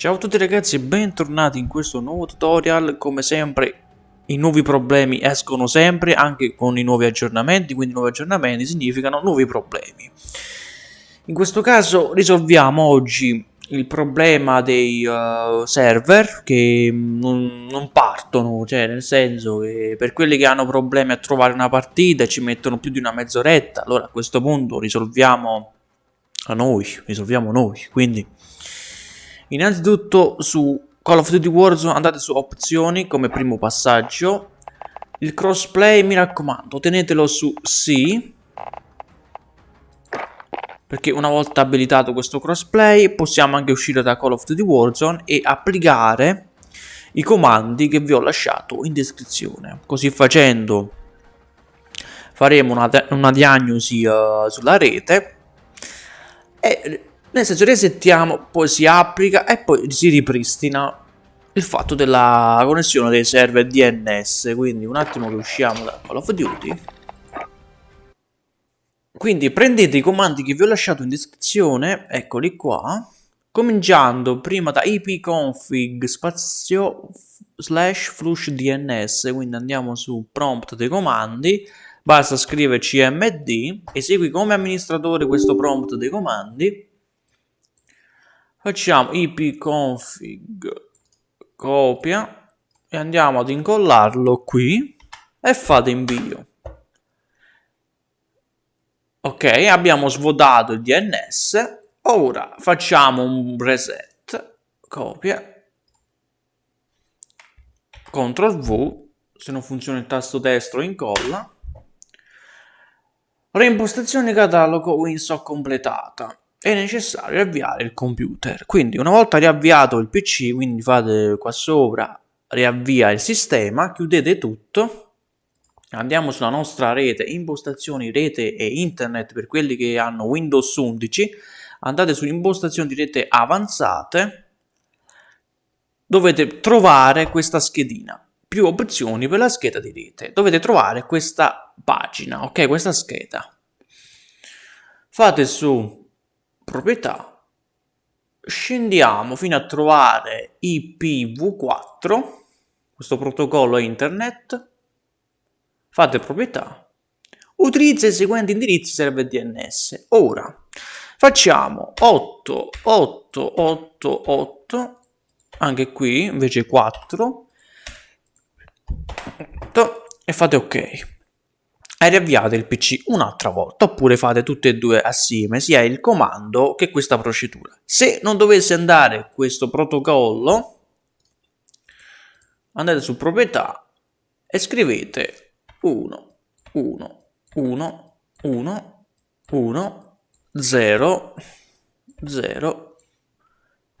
Ciao a tutti ragazzi e bentornati in questo nuovo tutorial, come sempre i nuovi problemi escono sempre anche con i nuovi aggiornamenti, quindi nuovi aggiornamenti significano nuovi problemi. In questo caso risolviamo oggi il problema dei uh, server che non, non, partono, cioè nel senso che per quelli che hanno problemi a trovare una partita ci mettono più di una mezz'oretta, allora a questo punto risolviamo a noi, risolviamo noi, quindi Innanzitutto su Call of Duty Warzone andate su opzioni come primo passaggio. Il crossplay mi raccomando tenetelo su sì. Perché una volta abilitato questo crossplay possiamo anche uscire da Call of Duty Warzone e applicare i comandi che vi ho lasciato in descrizione. Così facendo faremo una, una diagnosi uh, sulla rete e nel senso resettiamo, poi si applica e poi si ripristina il fatto della connessione dei server DNS. Quindi un attimo che usciamo da Call of Duty. Quindi prendete i comandi che vi ho lasciato in descrizione, eccoli qua, cominciando prima da ipconfig spazio slash flush DNS, quindi andiamo su prompt dei comandi, basta scrivere cmd, esegui come amministratore questo prompt dei comandi, facciamo ipconfig copia e andiamo ad incollarlo qui e fate invio ok abbiamo svuotato il DNS ora facciamo un reset copia CTRL V se non funziona il tasto destro incolla. Reimpostazione catalogo Winsock completata è necessario avviare il computer. Quindi una volta riavviato il PC, quindi fate qua sopra, riavvia il sistema, chiudete tutto, andiamo sulla nostra rete, impostazioni rete e internet per quelli che hanno Windows 11, andate su impostazioni di rete avanzate, dovete trovare questa schedina, più opzioni per la scheda di rete, dovete trovare questa pagina, ok, questa scheda. Fate su proprietà, scendiamo fino a trovare IPv4, questo protocollo internet, fate proprietà, utilizza i seguenti indirizzi server DNS. Ora facciamo 8888, anche qui invece 4, e fate ok e riavviate il PC un'altra volta oppure fate tutte e due assieme sia il comando che questa procedura. Se non dovesse andare questo protocollo andate su proprietà e scrivete 1 1 1 1 1 0 0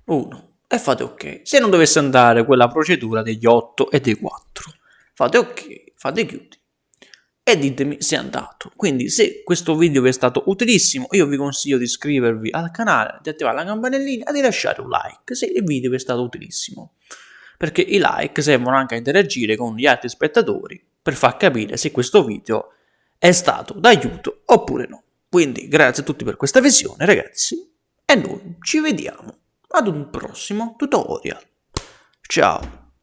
1 e fate ok. Se non dovesse andare quella procedura degli 8 e dei 4 fate ok, fate chiudi e ditemi se è andato. Quindi se questo video vi è stato utilissimo io vi consiglio di iscrivervi al canale, di attivare la campanellina e di lasciare un like se il video vi è stato utilissimo. Perché i like servono anche a interagire con gli altri spettatori per far capire se questo video è stato d'aiuto oppure no. Quindi grazie a tutti per questa visione ragazzi e noi ci vediamo ad un prossimo tutorial. Ciao!